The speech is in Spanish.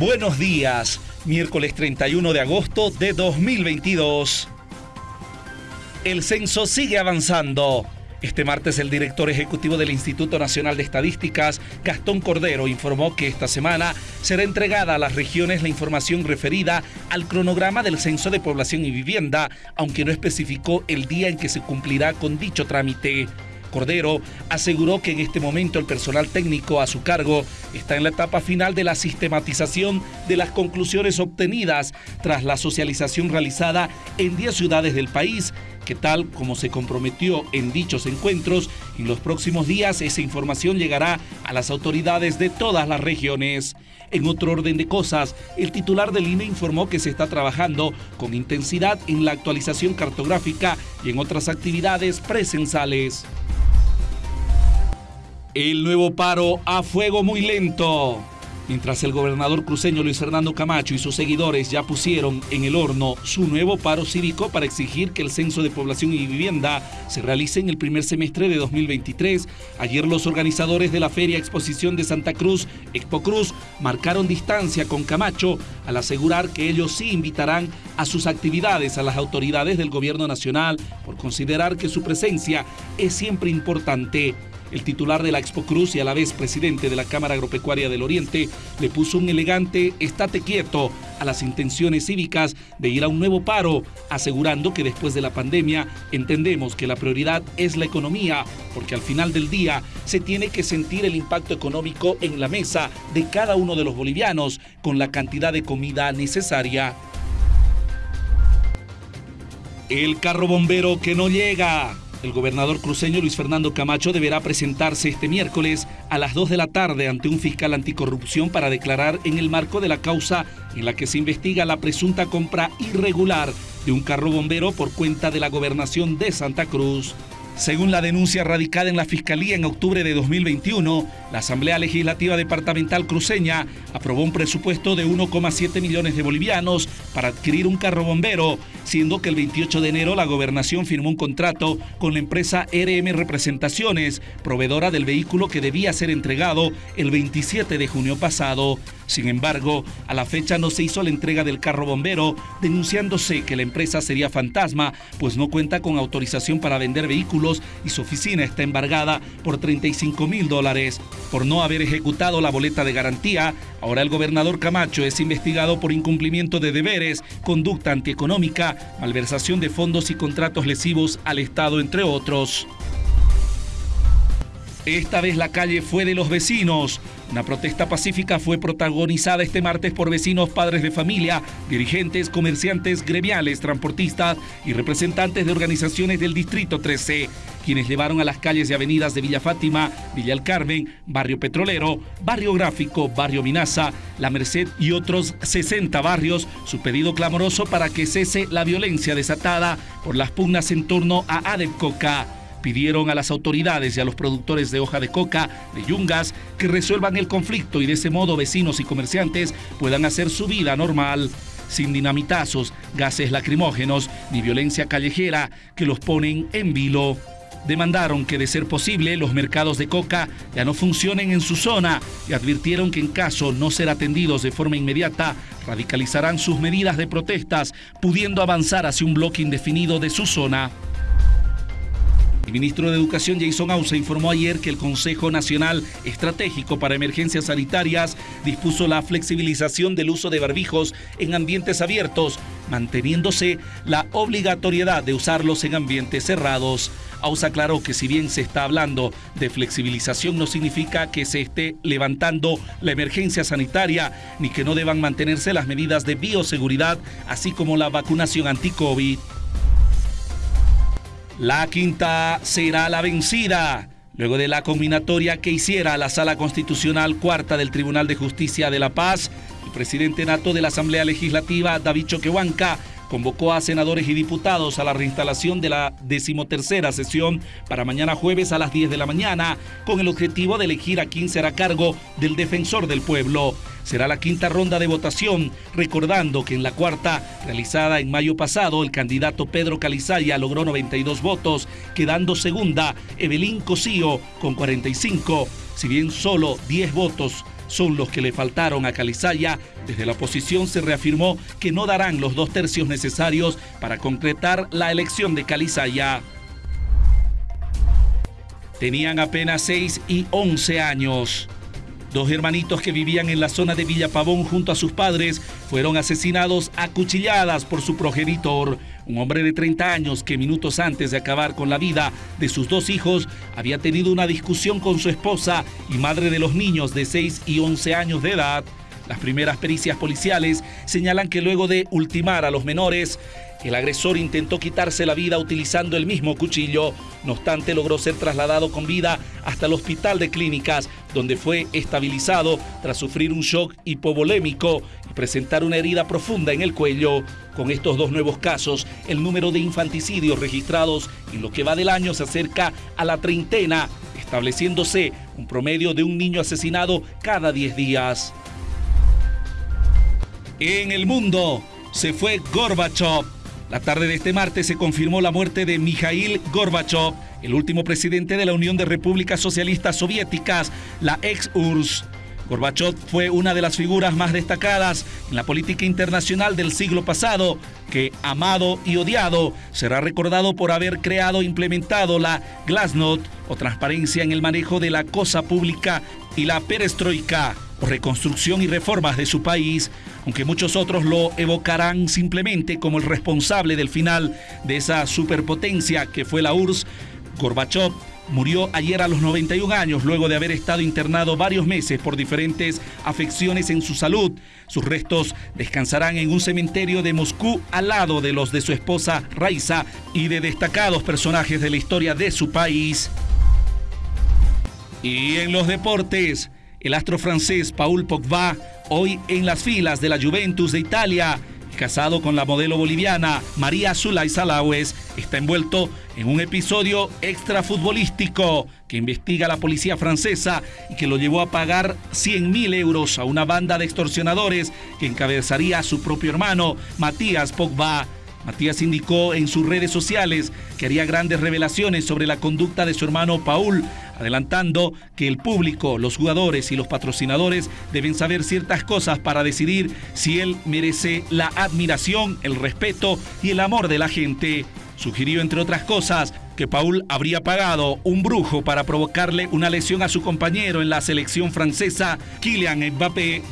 Buenos días, miércoles 31 de agosto de 2022. El censo sigue avanzando. Este martes el director ejecutivo del Instituto Nacional de Estadísticas, Gastón Cordero, informó que esta semana será entregada a las regiones la información referida al cronograma del Censo de Población y Vivienda, aunque no especificó el día en que se cumplirá con dicho trámite. Cordero aseguró que en este momento el personal técnico a su cargo está en la etapa final de la sistematización de las conclusiones obtenidas tras la socialización realizada en 10 ciudades del país que tal como se comprometió en dichos encuentros, en los próximos días esa información llegará a las autoridades de todas las regiones. En otro orden de cosas, el titular del INE informó que se está trabajando con intensidad en la actualización cartográfica y en otras actividades presenciales. El nuevo paro a fuego muy lento. Mientras el gobernador cruceño Luis Fernando Camacho y sus seguidores ya pusieron en el horno su nuevo paro cívico para exigir que el censo de población y vivienda se realice en el primer semestre de 2023, ayer los organizadores de la Feria Exposición de Santa Cruz, Expo Cruz, marcaron distancia con Camacho al asegurar que ellos sí invitarán a sus actividades a las autoridades del gobierno nacional por considerar que su presencia es siempre importante. El titular de la Expo Cruz y a la vez presidente de la Cámara Agropecuaria del Oriente le puso un elegante estate quieto a las intenciones cívicas de ir a un nuevo paro, asegurando que después de la pandemia entendemos que la prioridad es la economía, porque al final del día se tiene que sentir el impacto económico en la mesa de cada uno de los bolivianos con la cantidad de comida necesaria. El carro bombero que no llega. El gobernador cruceño Luis Fernando Camacho deberá presentarse este miércoles a las 2 de la tarde ante un fiscal anticorrupción para declarar en el marco de la causa en la que se investiga la presunta compra irregular de un carro bombero por cuenta de la gobernación de Santa Cruz. Según la denuncia radicada en la Fiscalía en octubre de 2021, la Asamblea Legislativa Departamental Cruceña aprobó un presupuesto de 1,7 millones de bolivianos para adquirir un carro bombero, siendo que el 28 de enero la gobernación firmó un contrato con la empresa RM Representaciones, proveedora del vehículo que debía ser entregado el 27 de junio pasado. Sin embargo, a la fecha no se hizo la entrega del carro bombero, denunciándose que la empresa sería fantasma, pues no cuenta con autorización para vender vehículos y su oficina está embargada por 35 mil dólares. Por no haber ejecutado la boleta de garantía, ahora el gobernador Camacho es investigado por incumplimiento de deberes, conducta antieconómica, malversación de fondos y contratos lesivos al Estado, entre otros. Esta vez la calle fue de los vecinos. Una protesta pacífica fue protagonizada este martes por vecinos, padres de familia, dirigentes, comerciantes, gremiales, transportistas y representantes de organizaciones del Distrito 13, quienes llevaron a las calles y avenidas de Villa Fátima, Villa El Carmen, Barrio Petrolero, Barrio Gráfico, Barrio Minaza, La Merced y otros 60 barrios. Su pedido clamoroso para que cese la violencia desatada por las pugnas en torno a Adep Coca pidieron a las autoridades y a los productores de hoja de coca, de yungas, que resuelvan el conflicto y de ese modo vecinos y comerciantes puedan hacer su vida normal, sin dinamitazos, gases lacrimógenos ni violencia callejera que los ponen en vilo. Demandaron que de ser posible los mercados de coca ya no funcionen en su zona y advirtieron que en caso no ser atendidos de forma inmediata, radicalizarán sus medidas de protestas, pudiendo avanzar hacia un bloque indefinido de su zona. El ministro de Educación Jason Ausa informó ayer que el Consejo Nacional Estratégico para Emergencias Sanitarias dispuso la flexibilización del uso de barbijos en ambientes abiertos, manteniéndose la obligatoriedad de usarlos en ambientes cerrados. Ausa aclaró que si bien se está hablando de flexibilización no significa que se esté levantando la emergencia sanitaria ni que no deban mantenerse las medidas de bioseguridad así como la vacunación anti-COVID. La quinta será la vencida. Luego de la combinatoria que hiciera la Sala Constitucional Cuarta del Tribunal de Justicia de La Paz, el presidente nato de la Asamblea Legislativa, David Choquehuanca, convocó a senadores y diputados a la reinstalación de la decimotercera sesión para mañana jueves a las 10 de la mañana, con el objetivo de elegir a quien será cargo del defensor del pueblo. será la quinta ronda de votación, recordando que en la cuarta, realizada en mayo pasado, el candidato Pedro Calizaya logró 92 votos, quedando segunda Evelyn Cosío con 45, si bien solo 10 votos son los que le faltaron a Calizaya. Desde la oposición se reafirmó que no darán los dos tercios necesarios para concretar la elección de Calizaya. Tenían apenas 6 y 11 años. Dos hermanitos que vivían en la zona de Villapavón junto a sus padres fueron asesinados a cuchilladas por su progenitor, un hombre de 30 años que minutos antes de acabar con la vida de sus dos hijos había tenido una discusión con su esposa y madre de los niños de 6 y 11 años de edad. Las primeras pericias policiales señalan que luego de ultimar a los menores, el agresor intentó quitarse la vida utilizando el mismo cuchillo, no obstante logró ser trasladado con vida hasta el hospital de clínicas, donde fue estabilizado tras sufrir un shock hipovolémico y presentar una herida profunda en el cuello. Con estos dos nuevos casos, el número de infanticidios registrados en lo que va del año se acerca a la treintena, estableciéndose un promedio de un niño asesinado cada 10 días. En el mundo se fue Gorbachev la tarde de este martes se confirmó la muerte de Mikhail Gorbachev, el último presidente de la Unión de Repúblicas Socialistas Soviéticas, la ex-URSS. Gorbachev fue una de las figuras más destacadas en la política internacional del siglo pasado, que, amado y odiado, será recordado por haber creado e implementado la Glasnost o transparencia en el manejo de la cosa pública y la perestroika reconstrucción y reformas de su país, aunque muchos otros lo evocarán simplemente como el responsable del final de esa superpotencia que fue la URSS, Gorbachev murió ayer a los 91 años luego de haber estado internado varios meses por diferentes afecciones en su salud. Sus restos descansarán en un cementerio de Moscú al lado de los de su esposa Raisa y de destacados personajes de la historia de su país. Y en los deportes, el astro francés Paul Pogba, hoy en las filas de la Juventus de Italia, casado con la modelo boliviana María Zulay Salawes, está envuelto en un episodio extrafutbolístico que investiga la policía francesa y que lo llevó a pagar 100 mil euros a una banda de extorsionadores que encabezaría a su propio hermano, Matías Pogba. Matías indicó en sus redes sociales que haría grandes revelaciones sobre la conducta de su hermano Paul, adelantando que el público, los jugadores y los patrocinadores deben saber ciertas cosas para decidir si él merece la admiración, el respeto y el amor de la gente. Sugirió, entre otras cosas, que Paul habría pagado un brujo para provocarle una lesión a su compañero en la selección francesa, Kylian Mbappé,